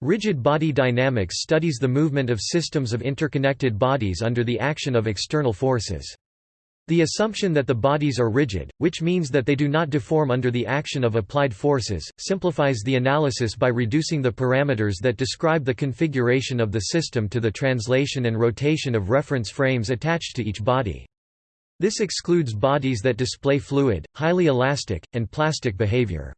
Rigid body dynamics studies the movement of systems of interconnected bodies under the action of external forces. The assumption that the bodies are rigid, which means that they do not deform under the action of applied forces, simplifies the analysis by reducing the parameters that describe the configuration of the system to the translation and rotation of reference frames attached to each body. This excludes bodies that display fluid, highly elastic, and plastic behavior.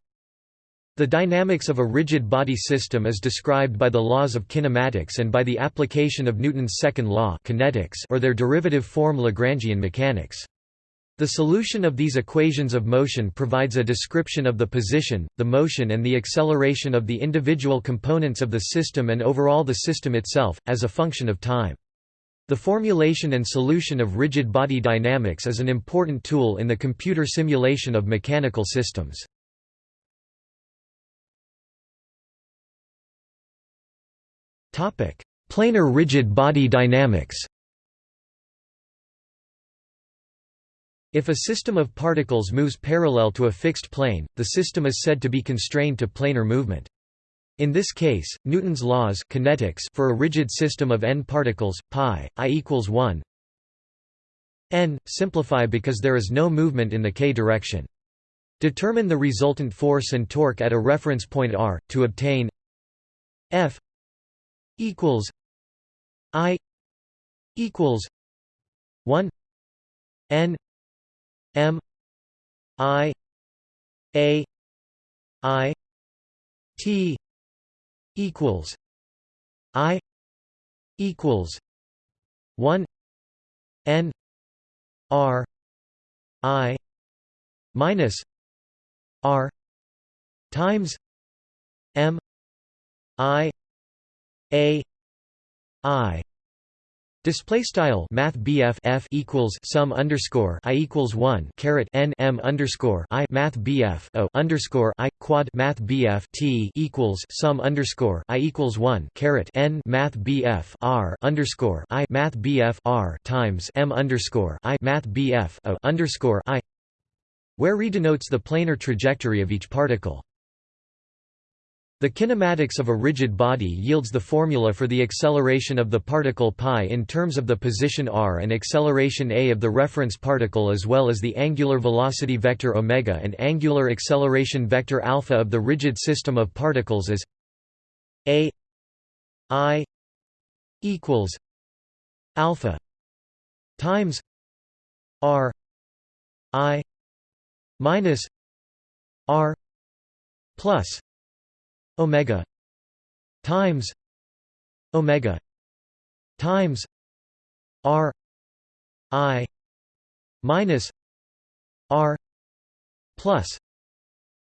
The dynamics of a rigid body system is described by the laws of kinematics and by the application of Newton's second law kinetics or their derivative form Lagrangian mechanics. The solution of these equations of motion provides a description of the position, the motion and the acceleration of the individual components of the system and overall the system itself, as a function of time. The formulation and solution of rigid body dynamics is an important tool in the computer simulation of mechanical systems. Planar rigid body dynamics If a system of particles moves parallel to a fixed plane, the system is said to be constrained to planar movement. In this case, Newton's laws kinetics for a rigid system of n particles, pi, i equals 1 n, simplify because there is no movement in the k direction. Determine the resultant force and torque at a reference point r, to obtain f equals I equals one N M I A I T equals I equals one N R I minus R times M I a I Display style Math F equals sum underscore I equals one caret N M underscore I Math BF O underscore I quad Math BF T equals sum underscore I equals one caret N Math BF R underscore I Math BF R times M underscore I Math BF O underscore I where re denotes the planar trajectory of each particle. The kinematics of a rigid body yields the formula for the acceleration of the particle pi in terms of the position r and acceleration a of the reference particle as well as the angular velocity vector omega and angular acceleration vector alpha of the rigid system of particles as a i equals alpha times r i minus r plus omega times omega times r i minus r plus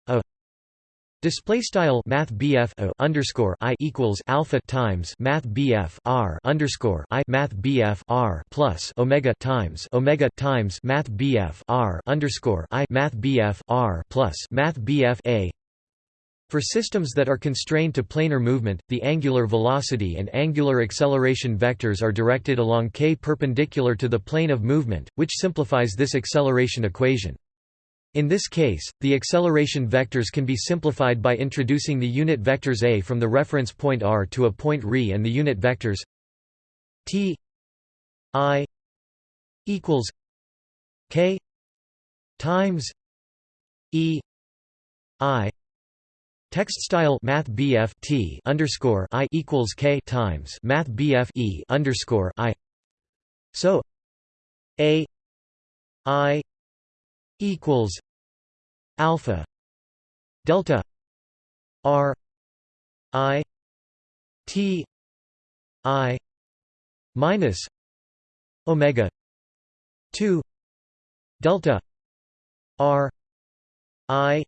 a. Display style Math BF o underscore I equals alpha times Math BF R underscore I Math BF R plus Omega times Omega times Math BF R underscore I Math BF R plus Math BF A for systems that are constrained to planar movement, the angular velocity and angular acceleration vectors are directed along k perpendicular to the plane of movement, which simplifies this acceleration equation. In this case, the acceleration vectors can be simplified by introducing the unit vectors a from the reference point r to a point r and the unit vectors t i equals k times e i Text style Math BF T underscore I equals K times Math BF E underscore I. So A I equals Alpha Delta R I T I minus Omega two Delta R I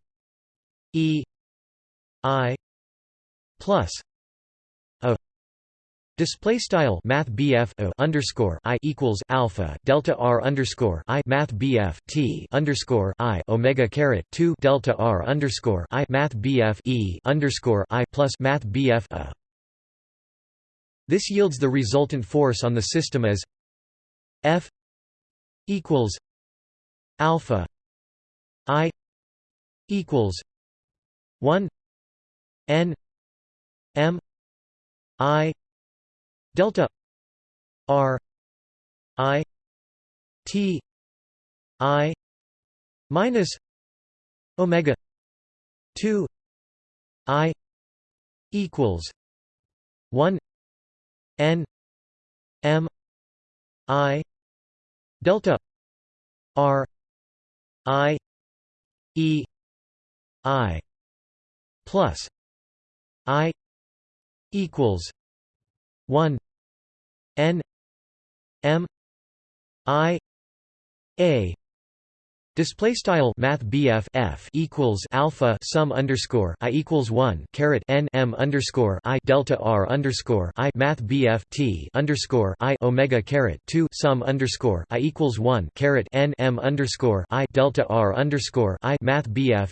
E I plus a. Display style Math BF o underscore I equals Alpha Delta R underscore I Math BF T underscore I Omega caret two Delta R underscore I Math BF E underscore I plus Math BF a. This yields the resultant force on the system as F equals Alpha I equals one N M I delta R I T I minus omega 2 I equals 1 n m i delta r i e i plus i equals 1 n m i a Display style Math F equals Alpha sum underscore I equals one caret N M underscore I delta R underscore I Math T underscore I Omega caret two sum underscore I equals one caret N M underscore I delta R underscore I Math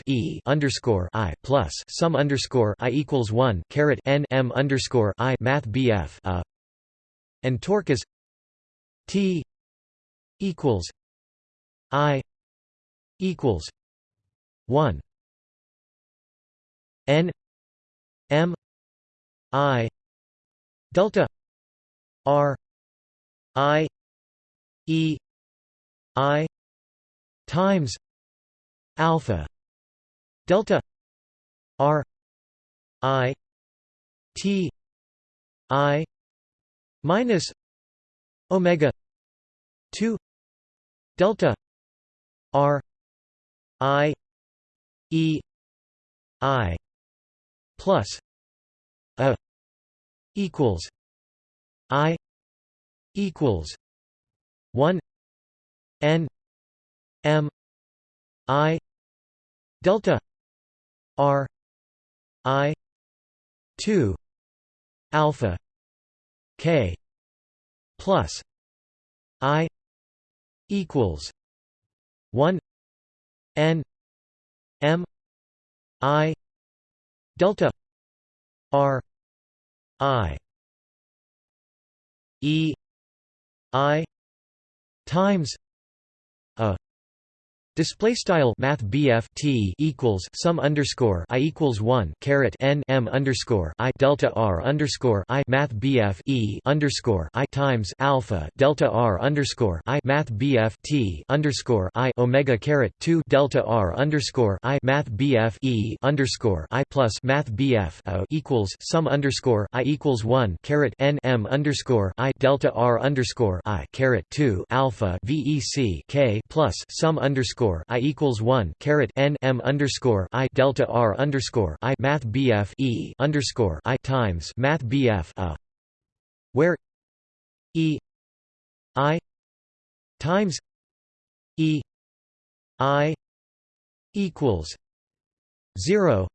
E underscore I plus sum underscore I equals one caret N M underscore I Math A and torque is T equals I equals 1 n m i delta r i e i times alpha delta r i t i minus omega 2 delta r I E I plus a equals I equals one N M I delta R I two alpha K plus I equals one n m i delta r i e i times Display style Math T equals sum underscore I equals one caret N M underscore I delta R underscore I Math E underscore I times alpha delta R underscore I Math T underscore I Omega caret two delta R underscore I Math E underscore I plus Math A equals sum underscore I equals one caret N M underscore I delta R underscore I caret two alpha VEC K plus sum underscore underscore I equals one caret N M underscore I delta R underscore I Math BF E underscore I times Math BF a where E I times E I equals zero.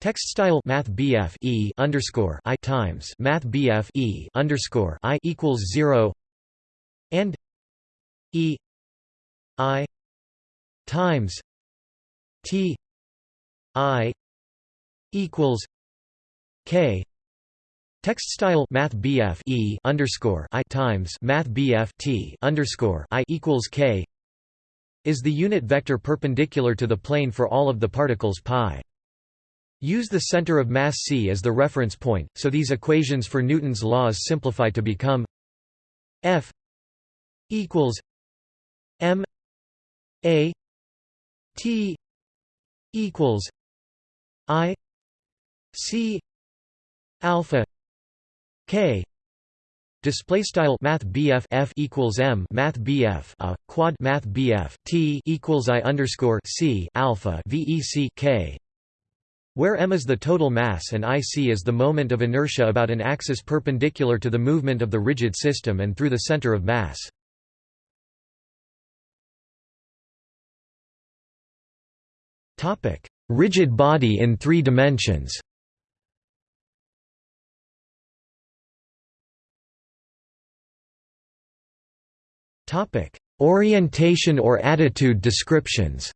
Text style Math BF E underscore I times Math BF E underscore I equals zero. And E I times T I equals K Text style Math BF E underscore I times Math BF T underscore I equals K is the unit vector perpendicular to the plane for all of the particles pi. Use the center of mass c as the reference point, so these equations for Newton's laws simplify to become F equals m a T equals I C alpha K display style math BF F equals M math BF a uh, quad math BF T equals I underscore C alpha VEC K where m is the total mass and ic is the moment of inertia about an axis perpendicular to the movement of the rigid system and through the center of mass. Rigid body in 3 dimensions. Orientation or attitude descriptions.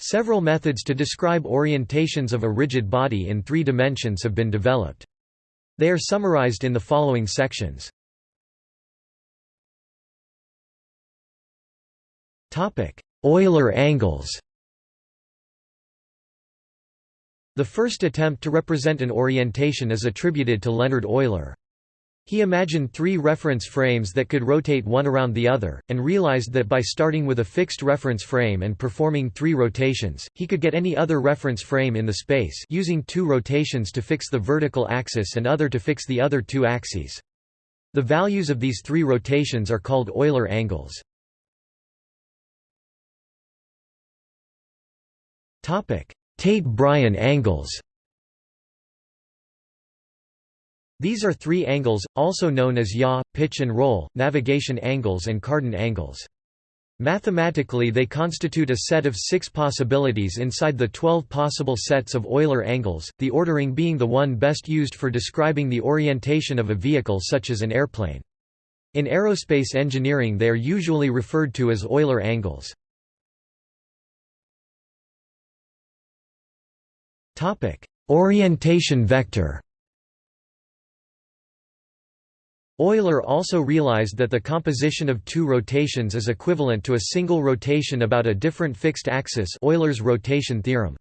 Several methods to describe orientations of a rigid body in three dimensions have been developed. They are summarized in the following sections. Topic: Euler angles. The first attempt to represent an orientation is attributed to Leonhard Euler. He imagined three reference frames that could rotate one around the other, and realized that by starting with a fixed reference frame and performing three rotations, he could get any other reference frame in the space using two rotations to fix the vertical axis and other to fix the other two axes. The values of these three rotations are called Euler angles. Tait-Bryan angles These are three angles, also known as yaw, pitch and roll, navigation angles and Cardan angles. Mathematically they constitute a set of six possibilities inside the 12 possible sets of Euler angles, the ordering being the one best used for describing the orientation of a vehicle such as an airplane. In aerospace engineering they are usually referred to as Euler angles. Orientation vector Euler also realized that the composition of two rotations is equivalent to a single rotation about a different fixed axis Euler's rotation theorem.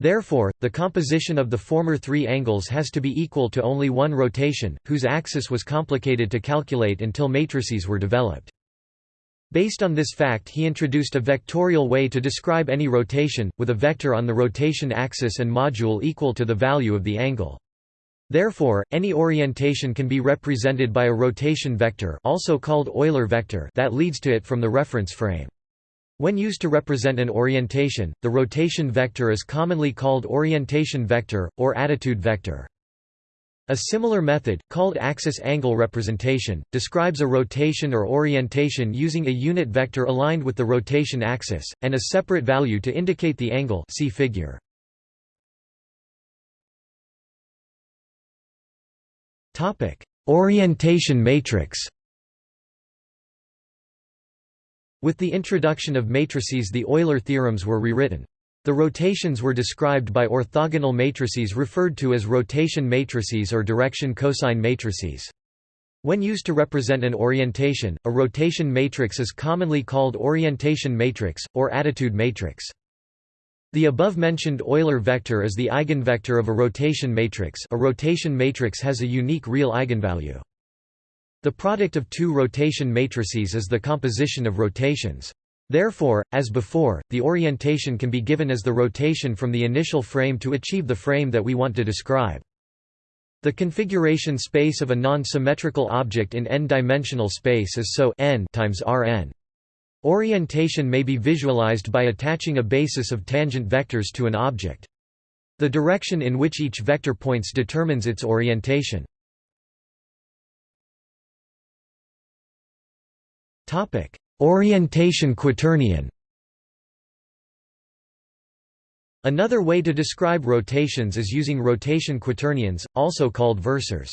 Therefore, the composition of the former three angles has to be equal to only one rotation, whose axis was complicated to calculate until matrices were developed. Based on this fact he introduced a vectorial way to describe any rotation, with a vector on the rotation axis and module equal to the value of the angle. Therefore, any orientation can be represented by a rotation vector also called Euler vector that leads to it from the reference frame. When used to represent an orientation, the rotation vector is commonly called orientation vector, or attitude vector. A similar method, called axis angle representation, describes a rotation or orientation using a unit vector aligned with the rotation axis, and a separate value to indicate the angle see figure. Orientation matrix. With the introduction of matrices the Euler theorems were rewritten. The rotations were described by orthogonal matrices referred to as rotation matrices or direction cosine matrices. When used to represent an orientation, a rotation matrix is commonly called orientation matrix, or attitude matrix. The above-mentioned Euler vector is the eigenvector of a rotation matrix a rotation matrix has a unique real eigenvalue. The product of two rotation matrices is the composition of rotations. Therefore, as before, the orientation can be given as the rotation from the initial frame to achieve the frame that we want to describe. The configuration space of a non-symmetrical object in n-dimensional space is so n times Rn. Orientation may be visualized by attaching a basis of tangent vectors to an object. The direction in which each vector points determines its orientation. Orientation quaternion Another way to describe rotations is using rotation quaternions, also called versors.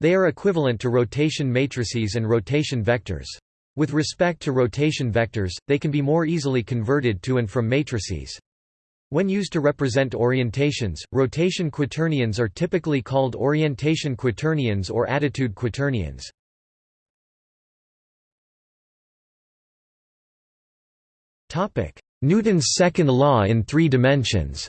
They are equivalent to rotation matrices and rotation vectors. With respect to rotation vectors, they can be more easily converted to and from matrices. When used to represent orientations, rotation quaternions are typically called orientation quaternions or attitude quaternions. Newton's second law in three dimensions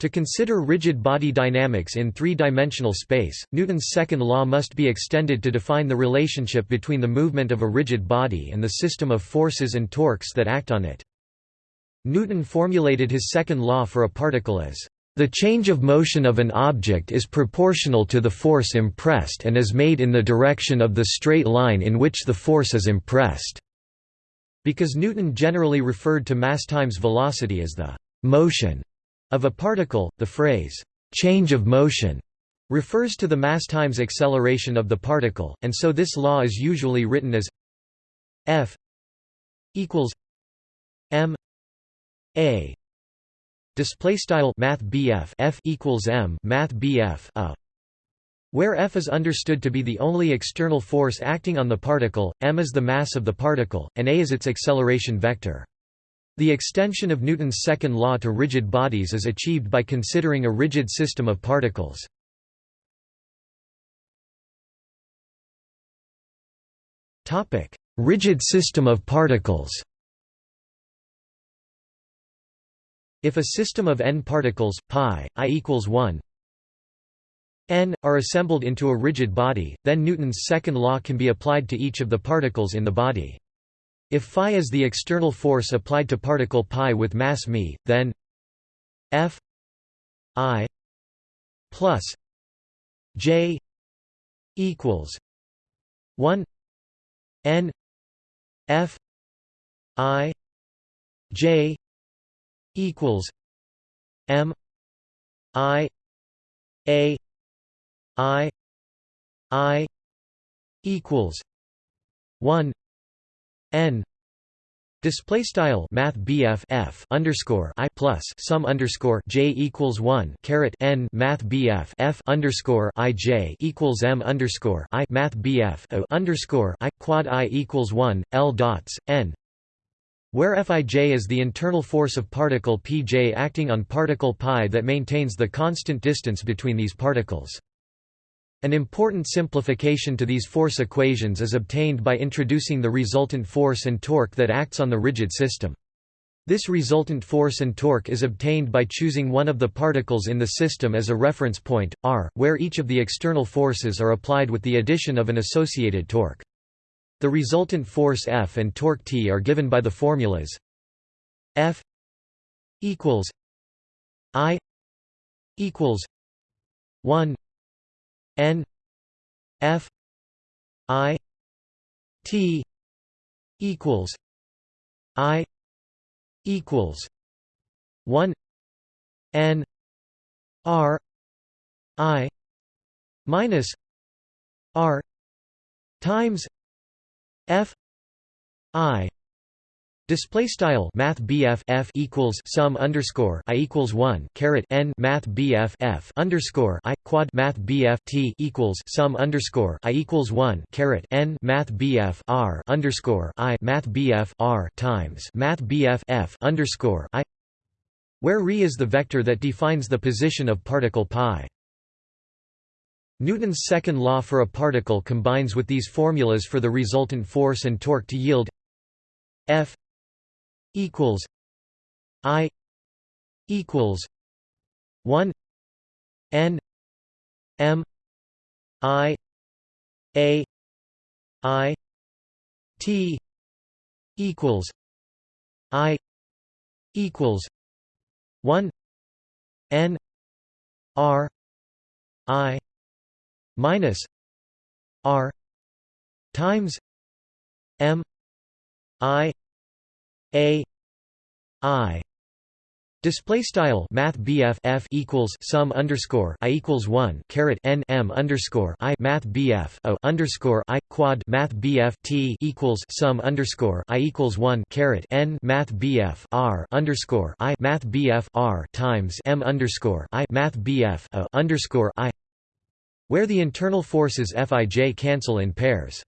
To consider rigid body dynamics in three-dimensional space, Newton's second law must be extended to define the relationship between the movement of a rigid body and the system of forces and torques that act on it. Newton formulated his second law for a particle as, "...the change of motion of an object is proportional to the force impressed and is made in the direction of the straight line in which the force is impressed." Because Newton generally referred to mass times velocity as the «motion» Of a particle, the phrase, change of motion refers to the mass times acceleration of the particle, and so this law is usually written as f equals m a display style math BF f equals m math BF a where F is understood to be the only external force acting on the particle, m is the mass of the particle, and a is its acceleration vector. The extension of Newton's second law to rigid bodies is achieved by considering a rigid system of particles. rigid system of particles If a system of n particles, pi, i equals 1 n, are assembled into a rigid body, then Newton's second law can be applied to each of the particles in the body. If phi is the external force applied to particle pi with mass m, then F I plus J equals one N F I J equals M I A I I equals one N Display style Math BF F underscore I plus sum underscore J equals one caret N Math BF F underscore I J equals M underscore I Math BF underscore I quad I equals one L dots N where Fij is the internal force of particle Pj acting on particle pi that maintains the constant distance between these particles. An important simplification to these force equations is obtained by introducing the resultant force and torque that acts on the rigid system. This resultant force and torque is obtained by choosing one of the particles in the system as a reference point, r, where each of the external forces are applied with the addition of an associated torque. The resultant force F and torque T are given by the formulas F equals I equals 1 N F I T equals I equals one N R I minus R times F I Display style Math BF F equals sum underscore I equals one caret N Math BF F underscore I quad Math BF T equals sum underscore I equals one caret N Math BF R underscore I Math BF R times Math BF F underscore I where re is the vector that defines the position of particle pi. Newton's second law for a particle combines with these formulas for the resultant force and torque to yield F equals I equals one N M I A I T equals I equals one N R I minus R times M I a I. Display style Math BF F equals sum underscore I equals one caret N M underscore I Math BF O underscore I quad Math BF T equals sum underscore I equals one caret N Math BF R underscore I Math BF R times M underscore I Math BF O underscore I where the internal forces Fij cancel in pairs.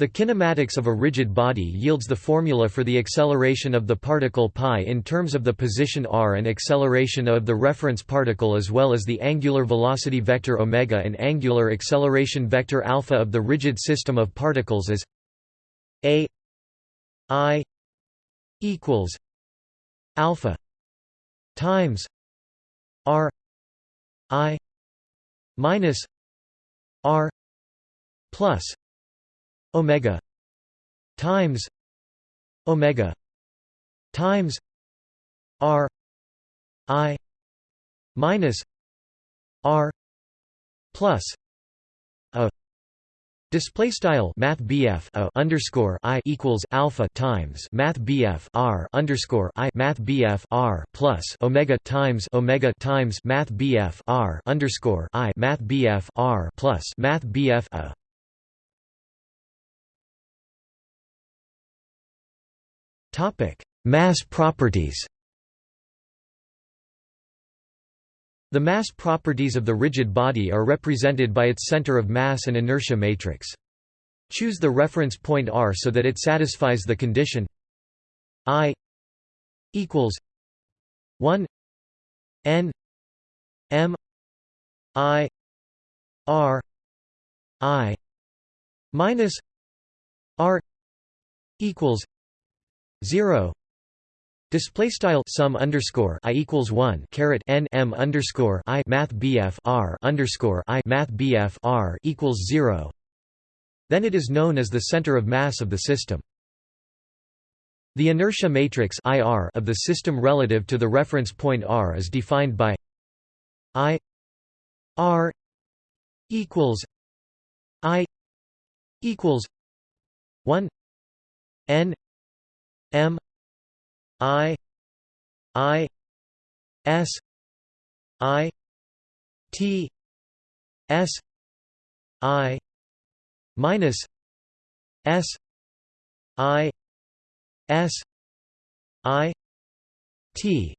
The kinematics of a rigid body yields the formula for the acceleration of the particle pi in terms of the position r and acceleration of the reference particle as well as the angular velocity vector omega and angular acceleration vector alpha of the rigid system of particles as a i equals alpha times r i minus r plus omega times omega times r i minus r plus Display style Math BF a underscore I equals alpha times Math BF R underscore I Math BF R plus Omega times Omega times Math BF R underscore I Math BF R plus Math BF a Topic: Mass properties. The mass properties of the rigid body are represented by its center of mass and inertia matrix. Choose the reference point r so that it satisfies the condition I equals 1 n m i r i minus r equals 0 Display style sum underscore i equals one caret n m underscore i math bf r underscore i math bf r equals zero. Then it is known as the center of mass of the system. The inertia matrix IR of the system relative to the reference point r is defined by I r equals I equals one n m I I S I T S I minus S I S I T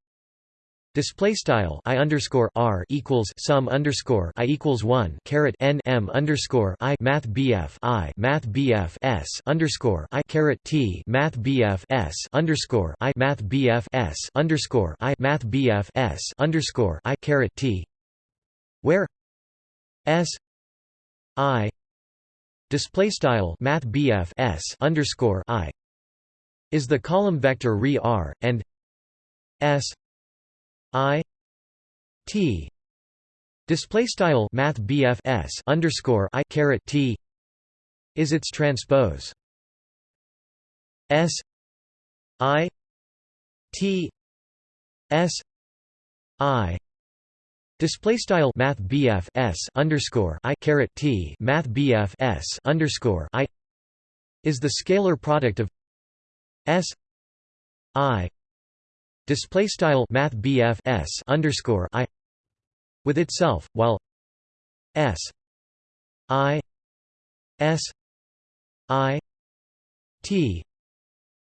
Display style i underscore r equals sum underscore i equals one caret n m underscore i math bf i math bf s underscore i caret t math bf s underscore i math bf s underscore i math bf s underscore i caret t, where s i display style math bf s underscore i is the column vector re r and s I T display style math BF underscore I caret T is its transpose. S I T S I Display style Math BF S underscore I caret T Math BF S underscore I is the scalar product of S I display style math BF s underscore I with itself while s I s I T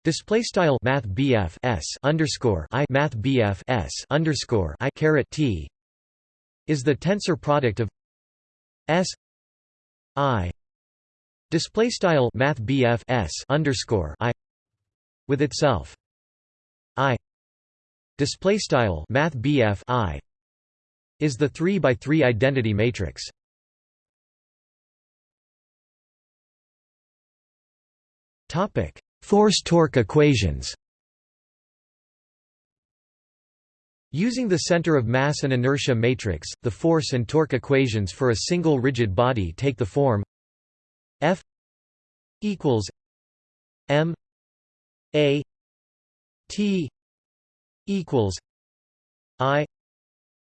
display style math BF s underscore I math BF s underscore I caret T is the tensor product of s I display style math BF s underscore I with itself I display style math i is the 3 by 3 identity matrix. Topic force torque equations. Using the center of mass and inertia matrix, the force and torque equations for a single rigid body take the form F equals m a t equals I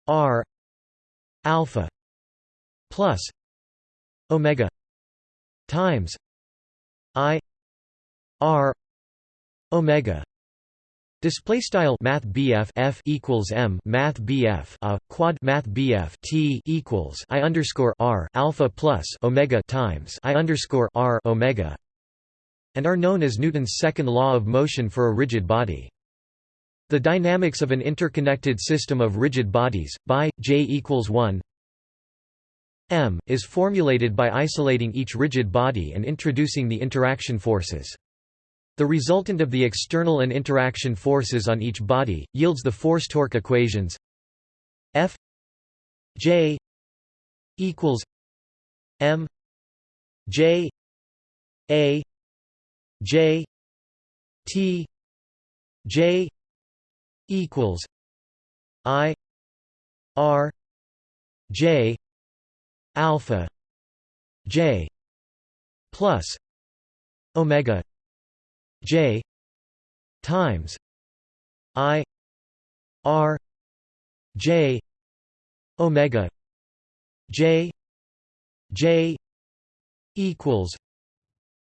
R alpha plus omega times I R omega Display style Math BF F equals M Math BF a quad Math BF T equals I underscore R alpha plus Omega times I underscore R Omega and are known as Newton's second law of motion for a rigid body. The dynamics of an interconnected system of rigid bodies, by, J equals 1 m, is formulated by isolating each rigid body and introducing the interaction forces. The resultant of the external and interaction forces on each body, yields the force-torque equations F J equals M J A J T J equals I R J alpha J plus omega J times I R J omega J J equals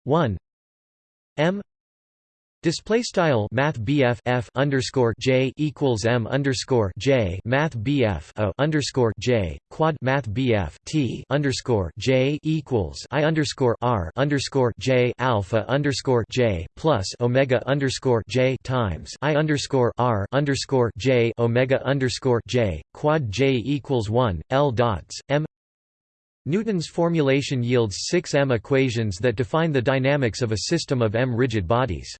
one M Display style Math F underscore J equals M underscore J Math BF a underscore J quad Math BF T underscore J equals I underscore R underscore J alpha underscore J plus Omega underscore J times I underscore R underscore J Omega underscore J quad J equals one L dots M Newton's formulation yields six M equations that define the dynamics of a system of M rigid bodies.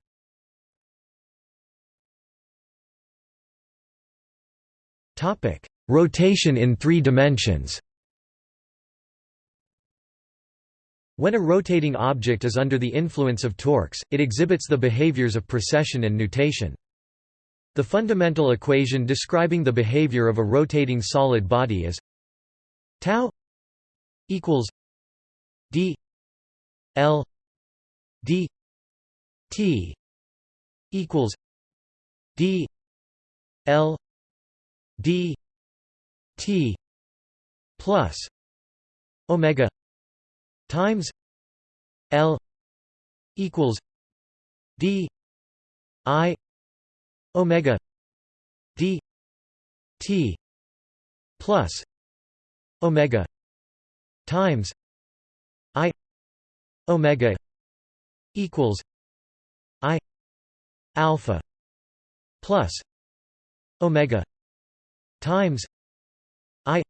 Topic: Rotation in 3 dimensions. When a rotating object is under the influence of torques, it exhibits the behaviors of precession and nutation. The fundamental equation describing the behavior of a rotating solid body is tau equals d l d t equals d l d t plus omega times l equals d i omega d t plus omega times i omega equals i alpha plus omega times i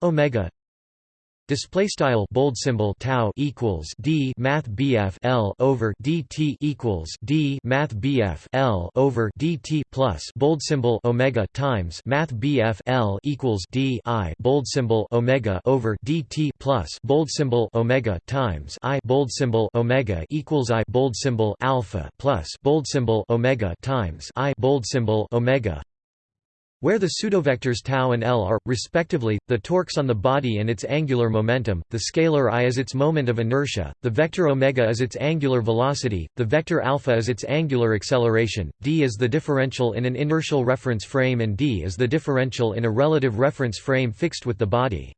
omega Display style bold symbol tau equals d math bf l over dt equals d math bf l over dt plus bold symbol omega times math bf l equals d i bold symbol omega over dt plus bold symbol omega times i bold symbol omega equals i bold symbol alpha plus bold symbol omega times i bold symbol omega where the pseudovectors tau and L are, respectively, the torques on the body and its angular momentum, the scalar i is its moment of inertia, the vector omega is its angular velocity, the vector alpha is its angular acceleration, d is the differential in an inertial reference frame and d is the differential in a relative reference frame fixed with the body.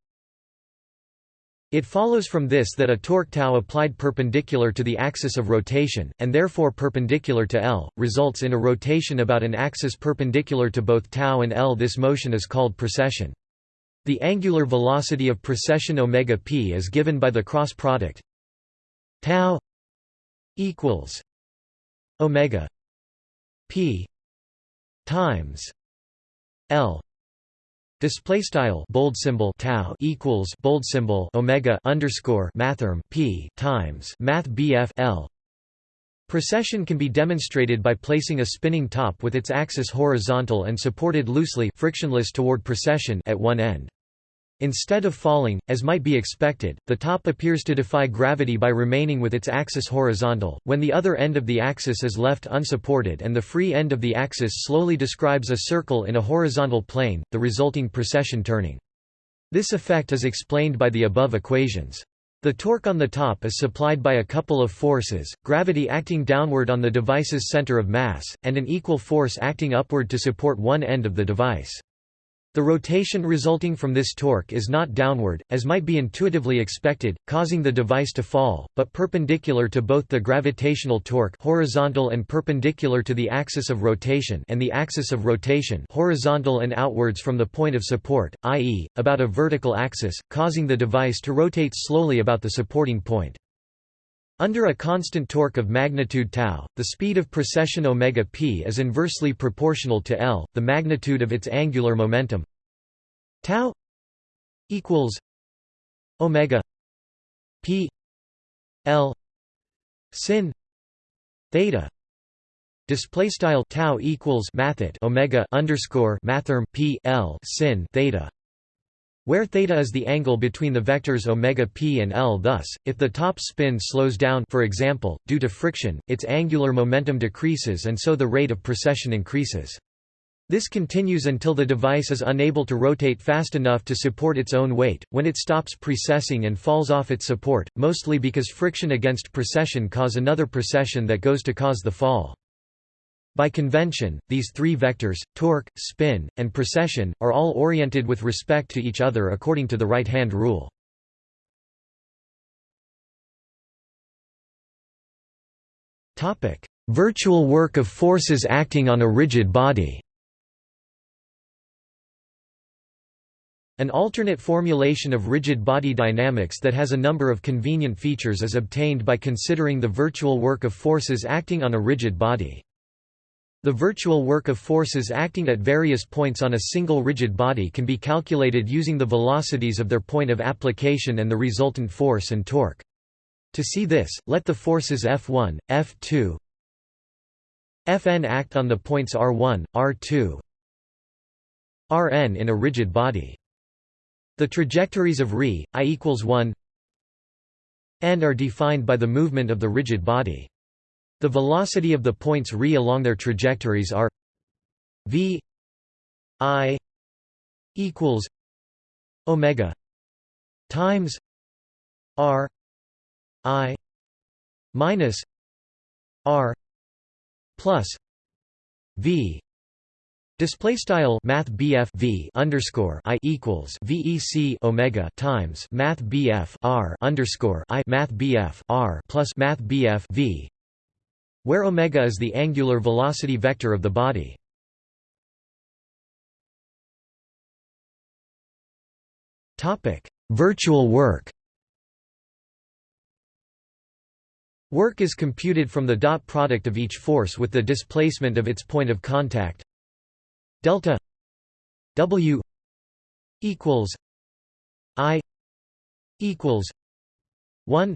It follows from this that a torque tau applied perpendicular to the axis of rotation, and therefore perpendicular to L, results in a rotation about an axis perpendicular to both tau and L. This motion is called precession. The angular velocity of precession omega p is given by the cross product tau equals omega p times L Display style bold symbol tau equals bold symbol omega underscore mathrm p times math bf l. Precession can be demonstrated by placing a spinning top with its axis horizontal and supported loosely frictionless toward precession at one end. Instead of falling, as might be expected, the top appears to defy gravity by remaining with its axis horizontal, when the other end of the axis is left unsupported and the free end of the axis slowly describes a circle in a horizontal plane, the resulting precession turning. This effect is explained by the above equations. The torque on the top is supplied by a couple of forces, gravity acting downward on the device's center of mass, and an equal force acting upward to support one end of the device. The rotation resulting from this torque is not downward, as might be intuitively expected, causing the device to fall, but perpendicular to both the gravitational torque horizontal and perpendicular to the axis of rotation and the axis of rotation horizontal and outwards from the point of support, i.e., about a vertical axis, causing the device to rotate slowly about the supporting point. Under a constant torque of magnitude tau, the speed of precession omega p is inversely proportional to L, the magnitude of its angular momentum. Tau equals omega p L sin theta Display style tau equals mathet omega underscore mathrm p l sin theta where theta is the angle between the vectors omega p and l thus, if the top spin slows down for example, due to friction, its angular momentum decreases and so the rate of precession increases. This continues until the device is unable to rotate fast enough to support its own weight, when it stops precessing and falls off its support, mostly because friction against precession cause another precession that goes to cause the fall. By convention, these three vectors, torque, spin, and precession, are all oriented with respect to each other according to the right-hand rule. Virtual work of forces acting on a rigid body An alternate formulation of rigid body dynamics that has a number of convenient features is obtained by considering the virtual work of forces acting on a rigid body. The virtual work of forces acting at various points on a single rigid body can be calculated using the velocities of their point of application and the resultant force and torque. To see this, let the forces F1, F2, Fn act on the points r1, r2, Rn in a rigid body. The trajectories of ρ, i equals 1 and are defined by the movement of the rigid body. The velocity of the points ρ along their trajectories are v i equals omega times r i minus r plus v. Display style Math v underscore I equals VEC Omega times Math R underscore I Math R plus Math v where omega is the angular velocity vector of the body. Topic: Virtual work. Work is computed from the dot product of each force with the displacement of its point of contact delta W equals I equals one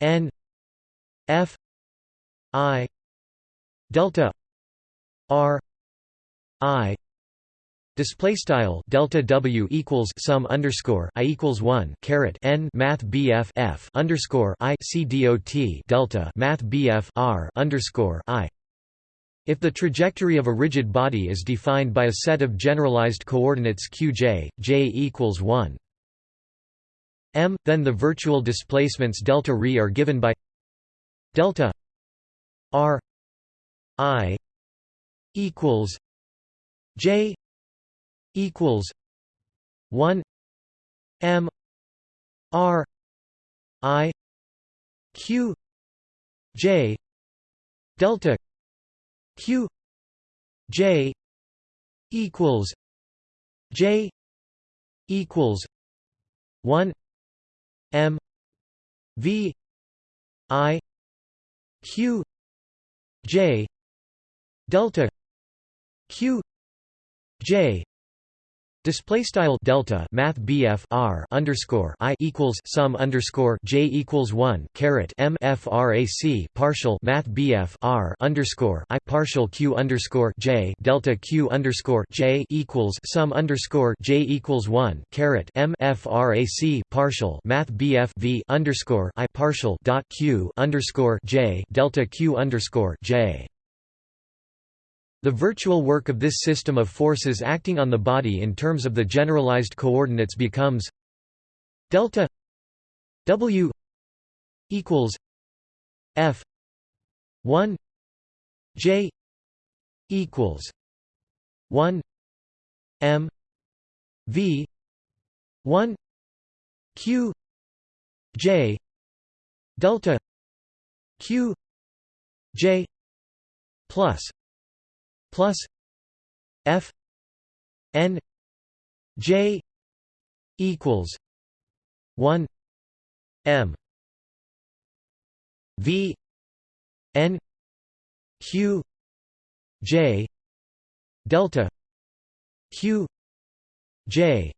N F I delta R I Display style delta W equals sum underscore I equals one caret N Math BF F underscore I C dot delta Math BF R underscore I. If the trajectory of a rigid body is defined by a set of generalized coordinates qj, j equals 1 m, then the virtual displacements delta r are given by delta r i equals j equals 1 m r i q j delta q j equals j equals 1 m v i q j delta q j Display style delta Math BF R underscore I equals sum underscore J equals one caret M FRAC partial Math BF R underscore I partial Q underscore J delta Q underscore J equals sum underscore J equals one caret M FRAC partial Math BF V underscore I partial dot Q underscore J delta Q underscore J the virtual work of this system of forces acting on the body in terms of the generalized coordinates becomes delta W equals F 1 J equals 1 M V 1 Q J delta Q J plus plus F N J equals one M V N Q J delta Q J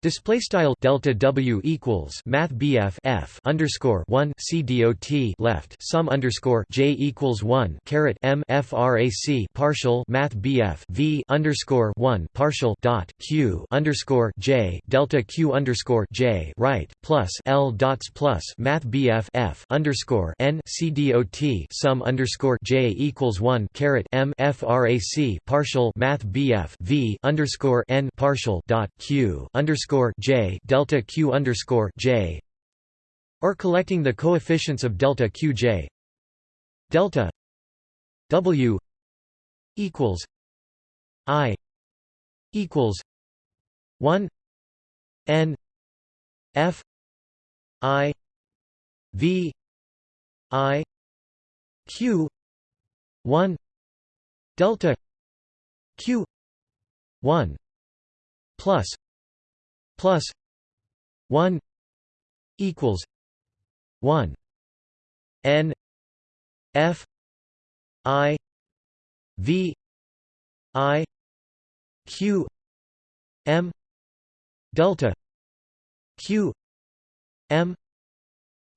Display style delta W equals Math BF F underscore one C dot left sum underscore J equals one caret M FRAC partial Math BF V underscore one partial dot Q underscore J delta Q underscore J right plus L dots plus Math BF F underscore N C dot sum underscore J equals one caret M FRAC partial Math BF V underscore N partial dot Q underscore underscore j delta q underscore j, or collecting the coefficients of delta qj. Delta w equals i equals one n f i v i q one delta q one plus plus 1 equals 1 n f i v i q m delta q m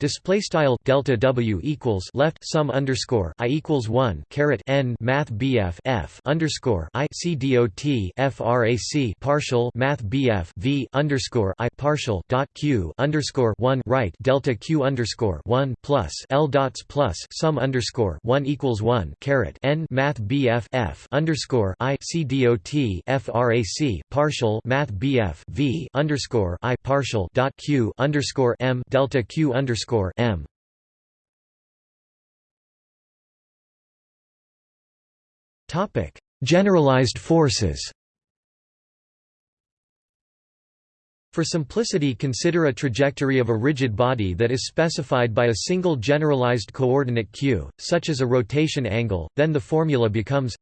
Display style delta W equals left sum underscore I equals one caret N Math BF F underscore I C D O T FRAC partial Math BF V underscore I partial dot Q underscore one right delta Q underscore one plus L dots plus sum underscore one equals one caret N Math BF F underscore I C D O T FRAC partial Math BF V underscore I partial dot Q underscore M delta Q underscore underscore m. Topic: Generalized forces. For simplicity consider a trajectory of a rigid body that is specified by a single generalized coordinate q, such as a rotation angle, then the formula becomes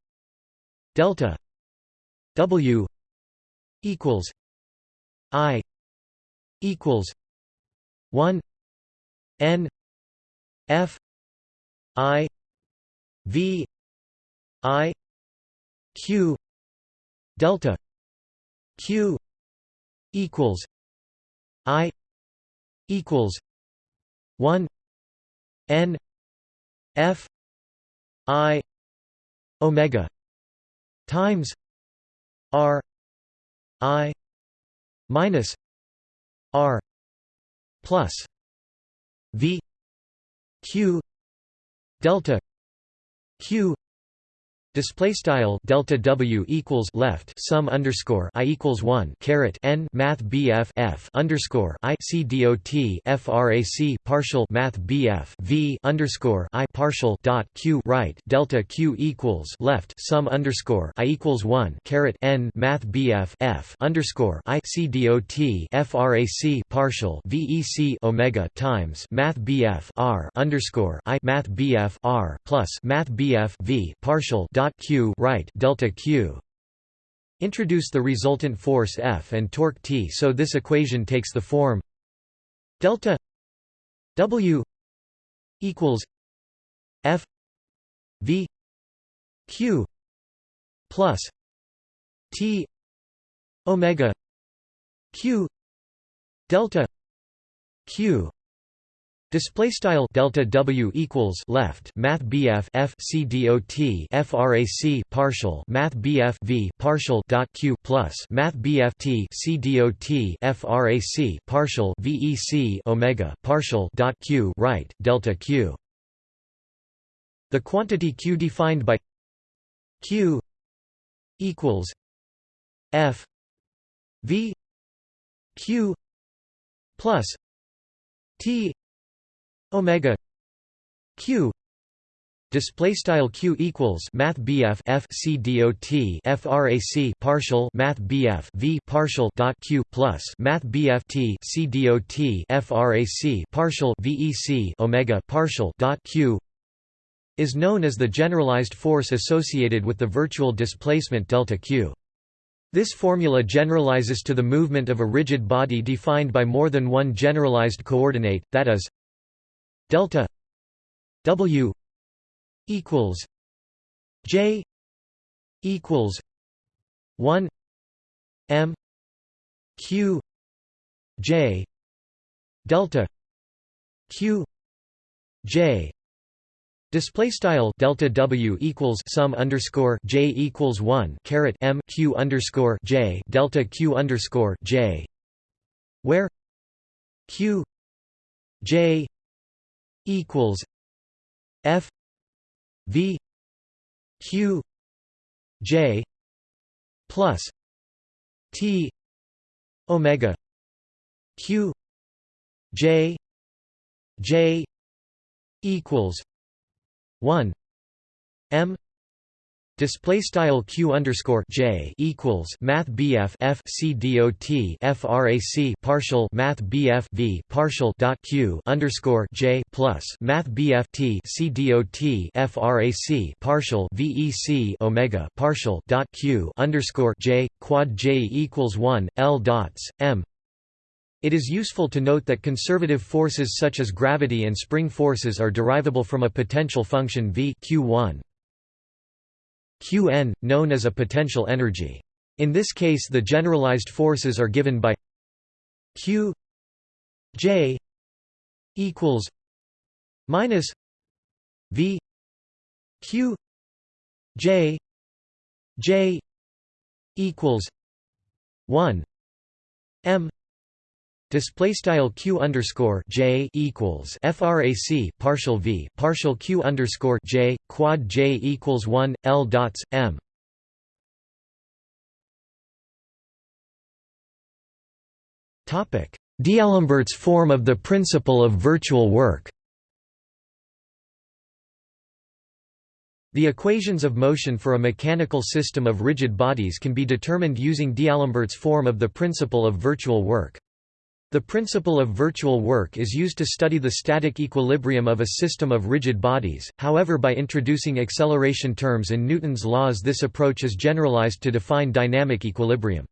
delta w equals i equals 1 N F I V I Q delta Q equals I equals one N F I Omega times R I minus R plus v q delta q Display style delta W equals left sum underscore I equals one caret N Math BF F underscore I C D O T FRAC partial Math BF V underscore I partial dot Q right delta Q equals left sum underscore I equals one caret N Math BF F underscore I C D O T FRAC partial VEC Omega times Math BF R underscore I Math BF R plus Math BF V partial dot q right delta q. Introduce the resultant force F and torque T so this equation takes the form delta W equals F V Q plus T omega Q delta Q Display style delta W equals left Math BF F C D O T FRAC partial Math BF V partial dot Q plus Math BF T C D O T FRAC partial VEC Omega partial dot Q right delta Q. The quantity Q defined by Q equals F V Q plus T omega q display style q equals math bf f c dot frac partial math bf v partial dot q plus math bf t c dot frac partial vec omega partial dot q is known as the generalized force associated with the virtual displacement delta q. This formula generalizes to the movement of a rigid body defined by more than one generalized coordinate, that is, delta W equals J equals one M Q J delta Q J. Display style delta W equals sum underscore J equals one caret M Q underscore J delta Q underscore J where Q J equals F V Q J plus T Omega Q J J equals one M Display style q underscore j equals math bf f c dot frac partial math bf v partial dot q underscore j plus math bf t c dot frac partial vec omega partial dot q underscore j quad j equals one l dots m. It is useful to note that conservative forces such as gravity and spring forces are derivable from a potential function v q1 Qn, known as a potential energy. In this case the generalized forces are given by Q j equals minus v q j j equals 1 m Display style q underscore j equals frac partial v partial q underscore j quad j equals one l dots m. Topic: D'Alembert's form of the principle of virtual work. The equations of motion for a mechanical system of rigid bodies can be determined using D'Alembert's form of the principle of virtual work. The principle of virtual work is used to study the static equilibrium of a system of rigid bodies, however by introducing acceleration terms in Newton's laws this approach is generalized to define dynamic equilibrium.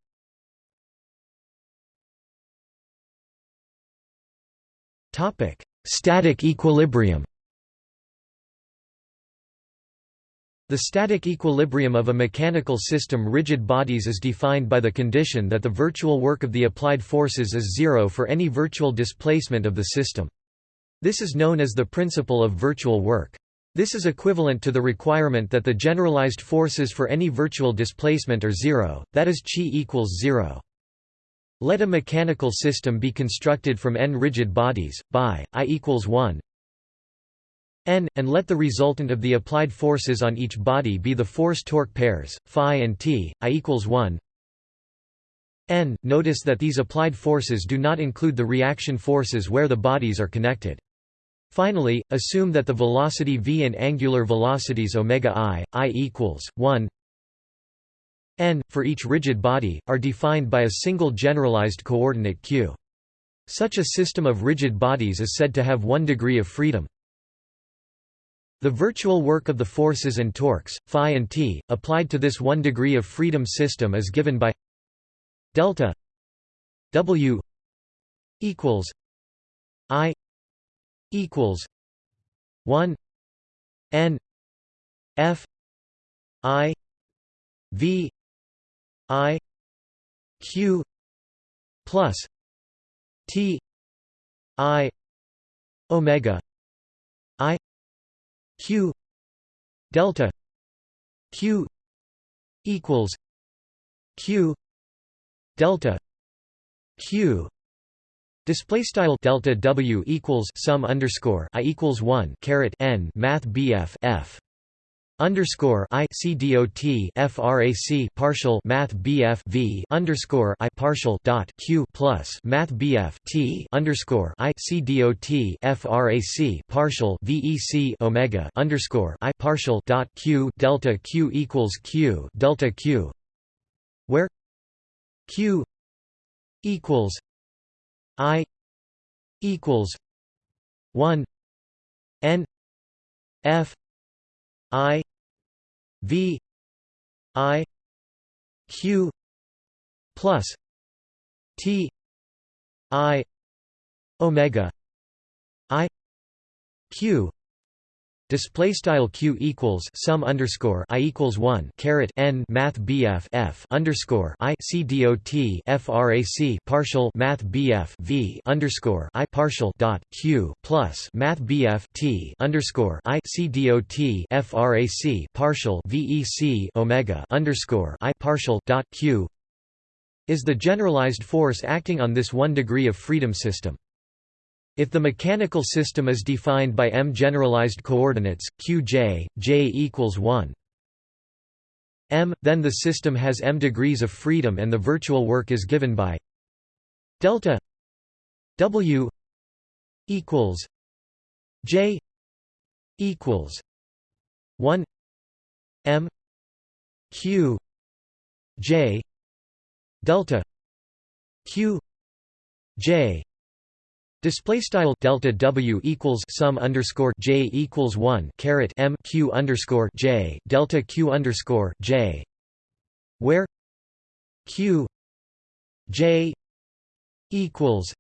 Static equilibrium The static equilibrium of a mechanical system rigid bodies is defined by the condition that the virtual work of the applied forces is zero for any virtual displacement of the system. This is known as the principle of virtual work. This is equivalent to the requirement that the generalized forces for any virtual displacement are zero, that is chi equals zero. Let a mechanical system be constructed from n rigid bodies, by i equals 1, n, and let the resultant of the applied forces on each body be the force-torque pairs, phi and t, i equals 1 n. Notice that these applied forces do not include the reaction forces where the bodies are connected. Finally, assume that the velocity v and angular velocities omega i, i equals 1 n, for each rigid body, are defined by a single generalized coordinate q. Such a system of rigid bodies is said to have one degree of freedom. The virtual work of the forces and torques, phi and t, applied to this one degree of freedom system is given by delta w equals i equals 1 n f i v i q plus t i omega i q delta q equals q delta q Display style delta W equals sum underscore I equals one caret N Math BF F underscore I C D O T frac partial Math BF V underscore I partial dot Q plus Math BF T underscore I C D O T frac partial VEC Omega underscore I partial dot Q delta Q equals Q delta Q where Q equals I equals one N F I V I Q plus T I Omega I Q Display style q equals sum underscore i equals one caret n math bf f underscore i c dot frac partial math bf v underscore i partial dot q plus math bf t underscore i c dot frac partial vec omega underscore i partial dot q is the generalized force acting on this one degree of freedom system. If the mechanical system is defined by m generalized coordinates, qj, j equals 1 m, then the system has m degrees of freedom and the virtual work is given by delta w equals j equals 1 m q j delta q j Display style delta W equals sum underscore J equals one caret M Q underscore J delta Q underscore J where Q J equals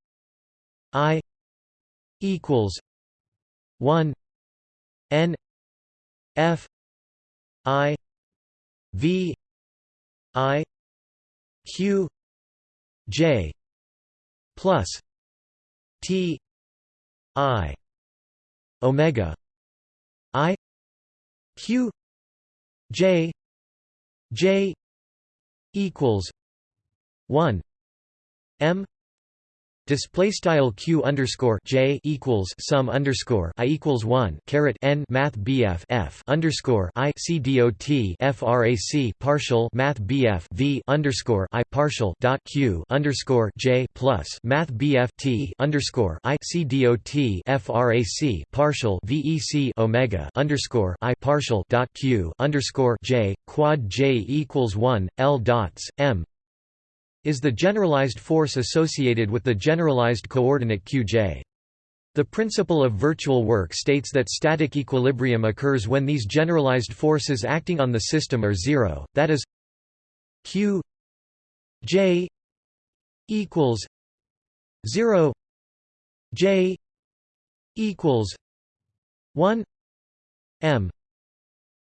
I equals one N F I V I Q J plus T I omega I Q J J equals one M Display style q underscore j equals sum underscore i equals one caret n math bf f underscore i c dot frac partial math bf v underscore i partial dot q underscore j plus math bf t underscore i c dot frac partial vec omega underscore i partial dot q underscore j quad j equals one l dots m is the generalized force associated with the generalized coordinate qj. The principle of virtual work states that static equilibrium occurs when these generalized forces acting on the system are zero, that is q j equals 0 j equals 1 m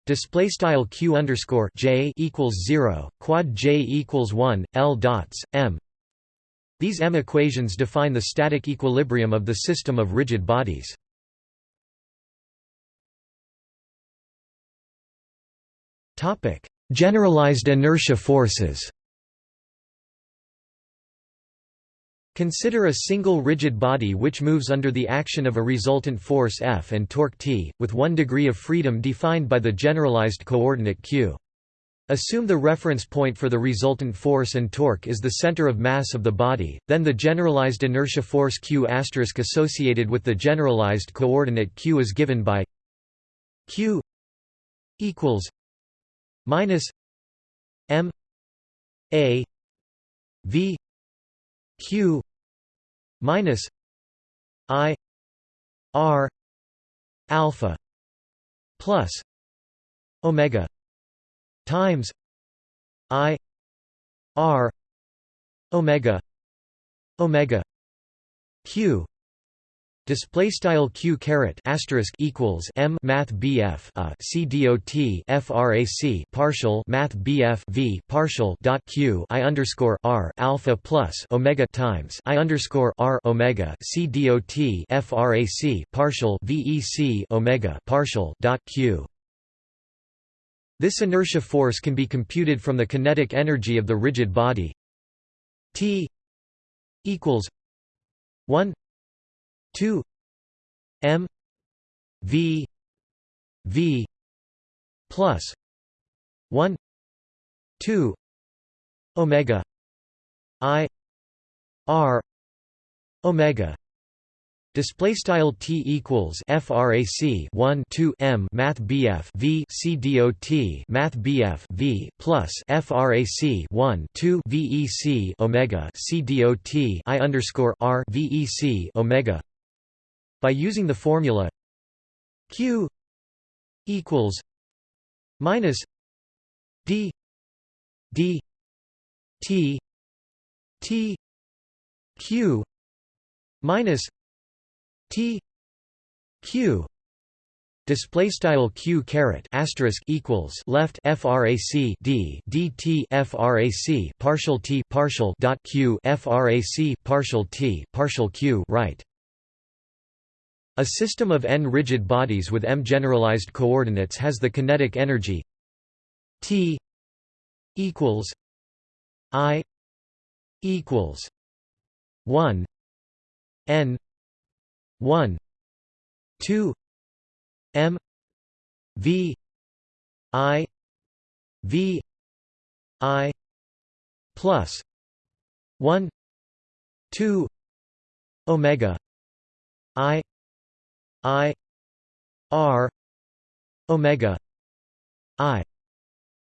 Display style q underscore j equals zero, quad j equals one, l dots m. These m equations define the static equilibrium of the system of rigid bodies. Topic: Generalized inertia forces. Consider a single rigid body which moves under the action of a resultant force F and torque T, with one degree of freedom defined by the generalized coordinate q. Assume the reference point for the resultant force and torque is the center of mass of the body, then the generalized inertia force q associated with the generalized coordinate q is given by q equals minus m a v q minus i r alpha plus omega times i r omega omega q Display style q caret asterisk equals m math bf a c dot frac partial math bf v partial dot q i underscore r alpha plus omega times i underscore r omega c dot frac partial vec omega partial dot q. This inertia force can be computed from the kinetic energy of the rigid body T equals one 2 m v v plus 1 2 omega i r omega. Display style t equals frac 1 2 m math bf v c dot math bf v plus frac 1 2 vec omega c dot i underscore r vec omega by using the formula Q equals minus D D T T Q minus T Q Display style q caret asterisk equals left frac d dt frac partial t partial dot q frac partial t partial q right. A system of n rigid bodies with m generalized coordinates has the kinetic energy T equals I equals 1 n 1 2 m v i v i plus 1 2 omega i I R Omega I.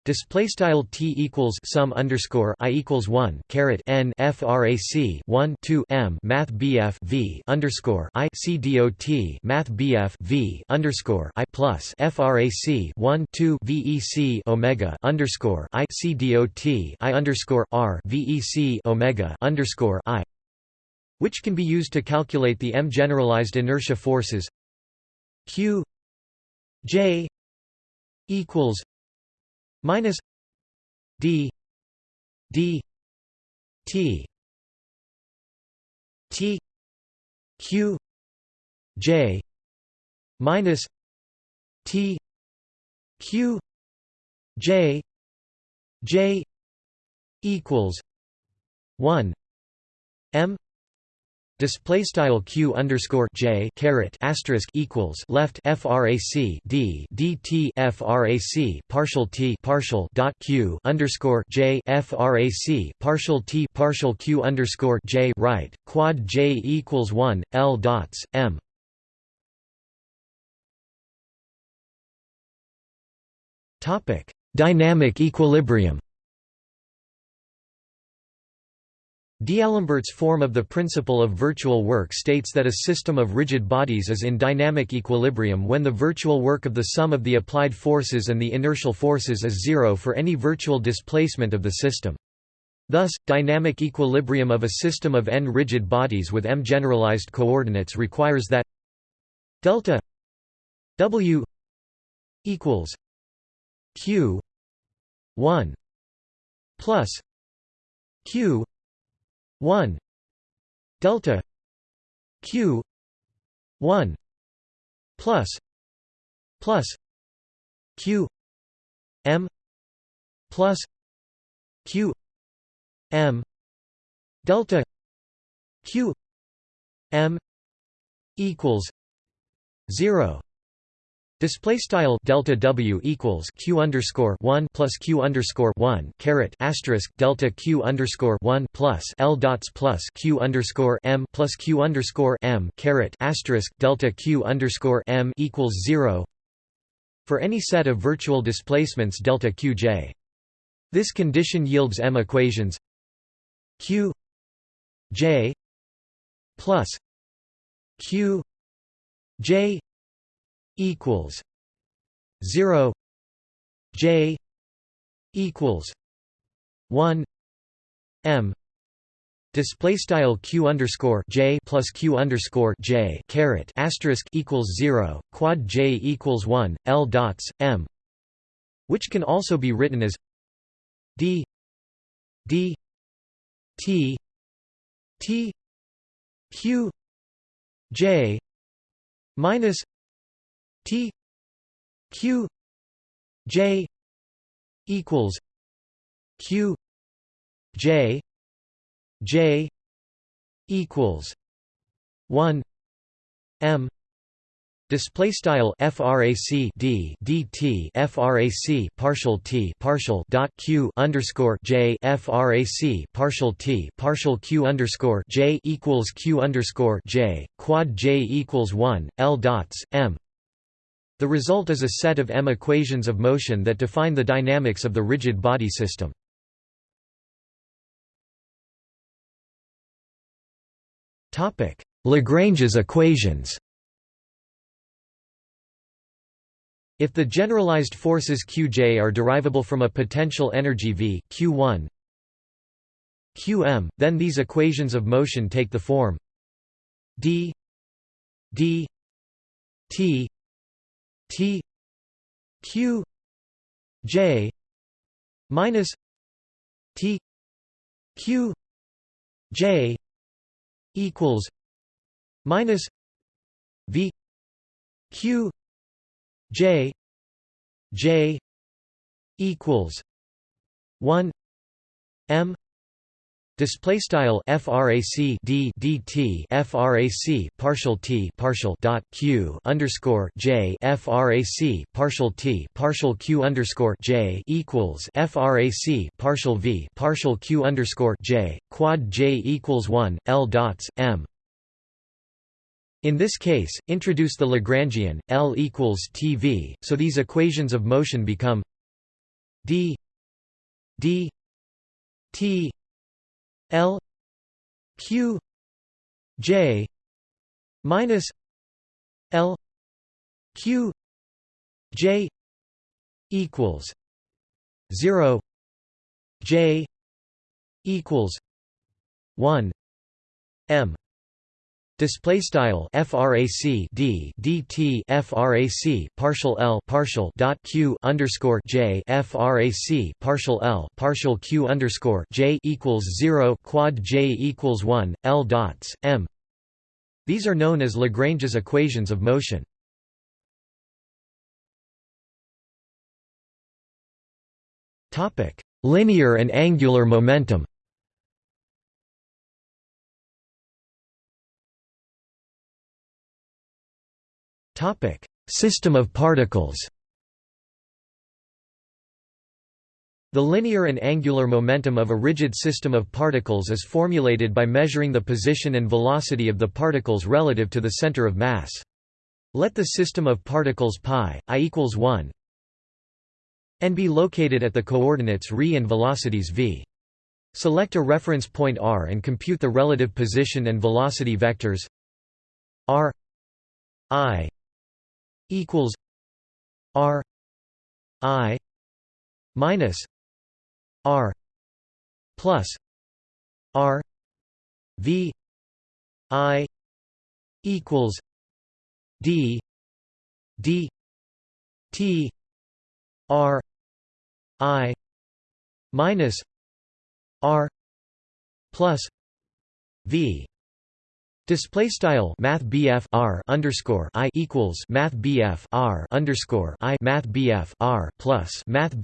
Display style t equals sum underscore i equals one caret n frac one two m math bf v underscore i c dot math bf v underscore i plus frac one two vec omega underscore i c dot i underscore r vec omega underscore i which can be used to calculate the m generalized inertia forces q j equals minus d d t t q j minus t q j j equals 1 m Display style q underscore j caret asterisk equals left frac d dt frac partial t partial dot q underscore j frac partial t partial q underscore j right quad j equals one l dots m. Topic: Dynamic equilibrium. D'Alembert's form of the principle of virtual work states that a system of rigid bodies is in dynamic equilibrium when the virtual work of the sum of the applied forces and the inertial forces is zero for any virtual displacement of the system. Thus, dynamic equilibrium of a system of n rigid bodies with m generalized coordinates requires that delta w equals q 1 plus q 1 delta q 1 plus plus q m plus q m delta q m equals 0 Display style delta W equals Q underscore one plus Q underscore one caret asterisk delta Q underscore one plus L dots plus Q underscore M plus Q underscore M caret asterisk delta Q underscore M equals zero for any set of virtual displacements delta Qj. This condition yields M equations Q J plus Q J equals 0 j equals 1 m display style q underscore j plus q underscore j caret asterisk equals 0 quad j equals 1 l dots m which can also be written as d d t t q j minus T Q J equals Q J J equals one M Display style frac d dt frac partial t partial dot q underscore j frac partial t partial q underscore j equals q underscore j quad j equals one l dots m the result is a set of M equations of motion that define the dynamics of the rigid body system. Lagrange's equations If the generalized forces Qj are derivable from a potential energy V Q1 Qm, then these equations of motion take the form d d t T Q J minus T Q J equals minus V Q J J equals one M Display style frac d dt frac partial t partial dot q underscore j frac partial t partial q underscore j equals frac partial v partial q underscore j quad j equals one l dots m. In this case, introduce the Lagrangian L equals tv, so these equations of motion become d d t L Q J minus L Q J equals zero J equals one M Display style frac d dt frac partial l partial dot q underscore j frac partial l partial q underscore j equals zero quad j equals one l dots m These are known as Lagrange's equations of motion. Topic: Linear and angular momentum System of particles The linear and angular momentum of a rigid system of particles is formulated by measuring the position and velocity of the particles relative to the center of mass. Let the system of particles π i equals 1 and be located at the coordinates ρ and velocities v. Select a reference point r and compute the relative position and velocity vectors r i equals r i minus R plus R V I equals D D T R I minus R plus V Display style Math R underscore I equals Math R underscore I Math R plus Math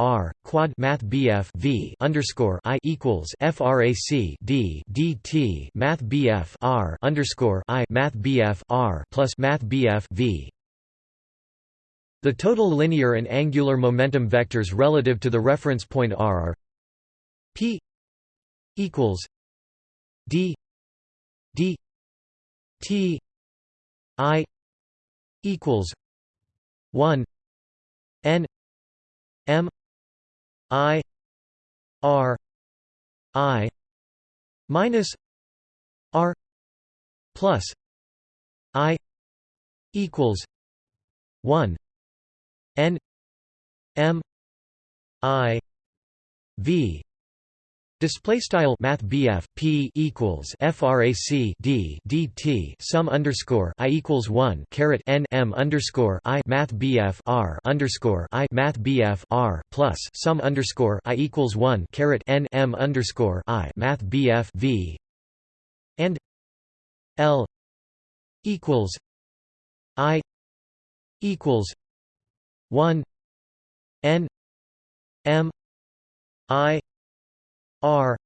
R quad Math V underscore I equals FRAC D DT Math R underscore I Math R plus Math V. The total linear and angular momentum vectors relative to the reference point R are P equals D D T I equals one N M I R I minus R plus I equals one N M I V Display style Math P equals FRAC D DT sum underscore I equals one caret N M underscore I Math R underscore I Math R plus sum underscore I equals one caret N M underscore I Math V and L equals I equals one N M I R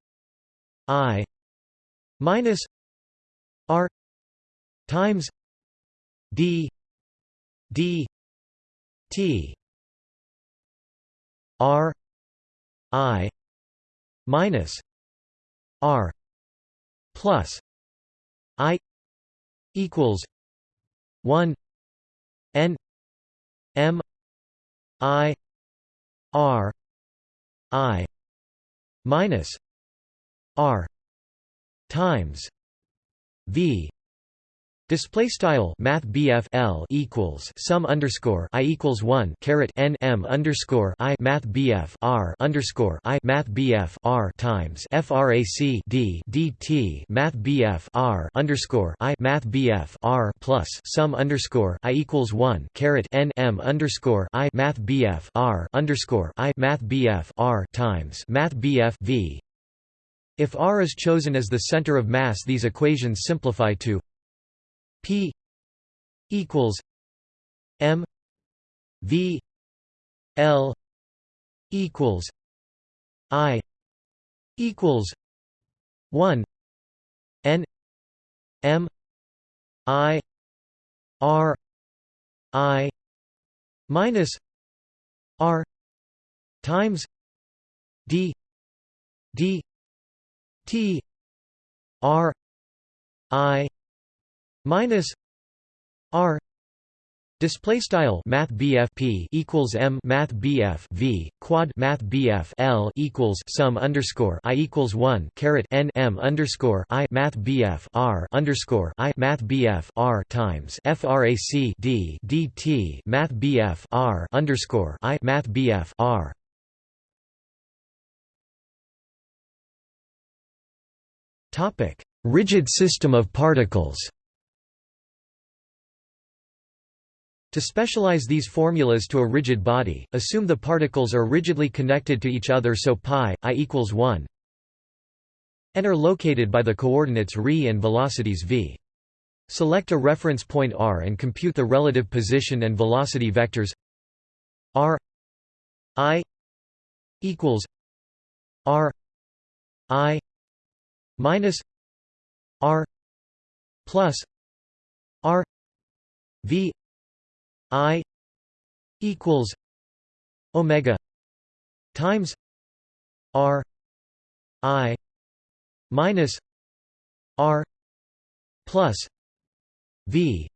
I minus R times D D T R I minus R plus I equals one N M I R I minus r times v Display style Math L equals sum underscore I equals one caret N M underscore I Math R underscore I Math R times FRAC D DT Math R underscore I Math R plus sum underscore I equals one caret N M underscore I Math R underscore I Math R times Math V. If R is chosen as the center of mass these equations simplify to P equals M V L equals I equals one N M I R I minus R times D D T R I minus r Display style Math P equals M Math V quad Math L equals sum underscore I equals one caret N M underscore I Math R underscore I Math R times FRAC D DT Math R underscore I Math R. Topic. Rigid system of particles To specialize these formulas to a rigid body, assume the particles are rigidly connected to each other so pi i equals 1 and are located by the coordinates ρ and velocities v. Select a reference point r and compute the relative position and velocity vectors r i equals r i minus r plus r v i equals omega times r i minus r plus v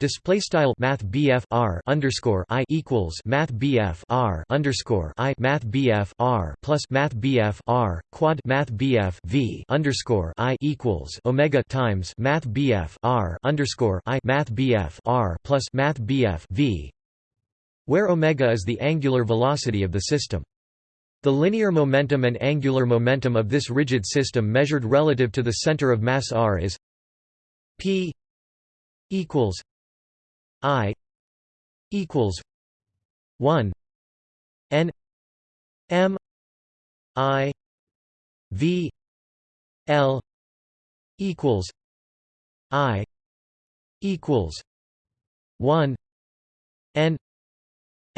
Display style Math R underscore I equals Math BF R underscore I Math BF R plus Math BF R quad Math BF V underscore I equals Omega times Math BF R underscore I Math BF R plus Math BF V where omega is the angular velocity of the system. The linear momentum and angular momentum of this rigid system measured relative to the center of mass r is p equals i equals 1 n m i v l equals i equals 1 n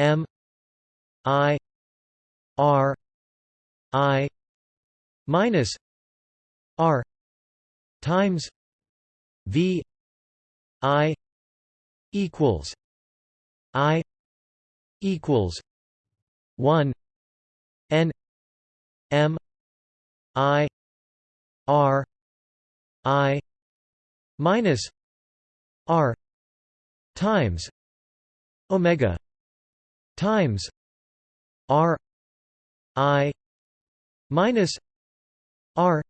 M I R I minus R times V I equals I equals one N M I R I minus R times Omega times r i minus r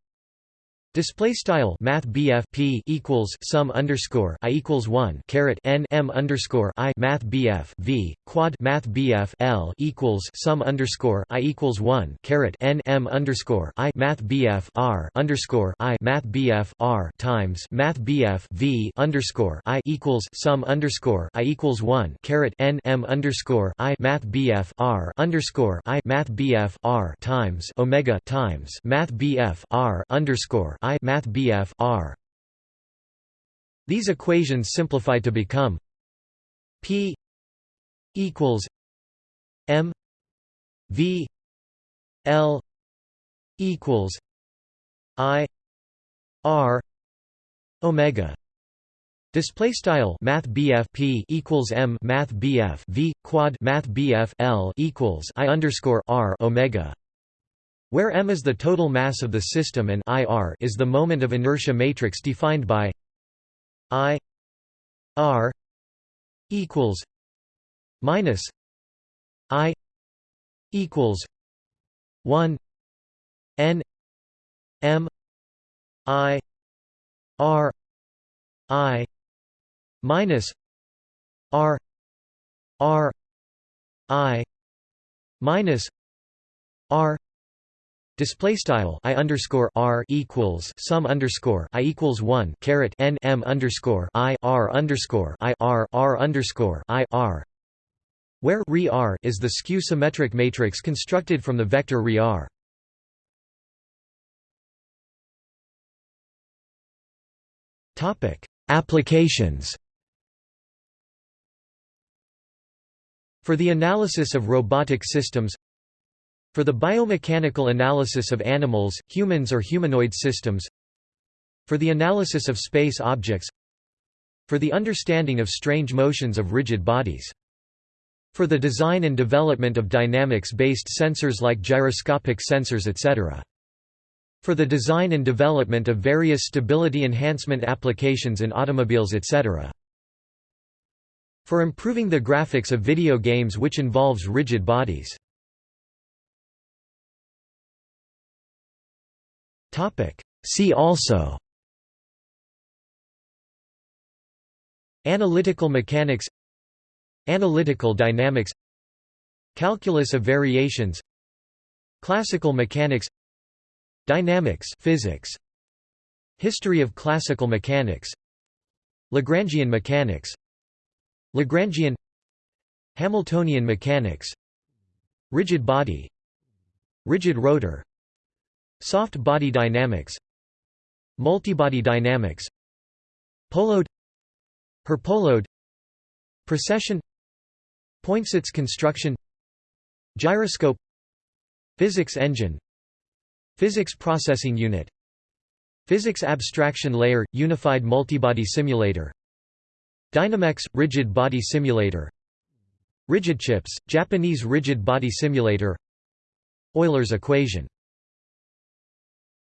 Display style Math P equals sum underscore I equals one caret N M underscore I Math V quad Math BF L equals sum underscore I equals one caret N M underscore I Math BF R underscore I Math R times Math BF V underscore I equals sum underscore I equals one caret N M underscore I Math BF R underscore I Math BF R times Omega times Math BF R underscore I Math BF R. These equations simplify to become P equals M V L equals I R Omega Display style Math P equals M Math BF V quad Math L equals I underscore R Omega where m is the total mass of the system and ir is the moment of inertia matrix defined by i r equals minus i equals 1 n m i r i minus r r i minus r Display style I underscore R equals sum underscore I equals one caret N M underscore I R underscore I R R underscore I R where re R is the skew symmetric matrix constructed from the vector re R. Topic Applications For the analysis of robotic systems for the biomechanical analysis of animals, humans or humanoid systems For the analysis of space objects For the understanding of strange motions of rigid bodies for the design and development of dynamics-based sensors like gyroscopic sensors etc. For the design and development of various stability enhancement applications in automobiles etc. For improving the graphics of video games which involves rigid bodies. See also. Analytical mechanics. Analytical dynamics. Calculus of variations. Classical mechanics. Dynamics physics. History of classical mechanics. Lagrangian mechanics. Lagrangian. Hamiltonian mechanics. Rigid body. Rigid rotor Soft body dynamics. Multibody dynamics. Polhode Herpolhode Precession. Poinsot's construction. Gyroscope. Physics engine. Physics processing unit. Physics abstraction layer – Unified multibody simulator. Dynamex – rigid body simulator. RigidChips – Japanese rigid body simulator. Euler's equation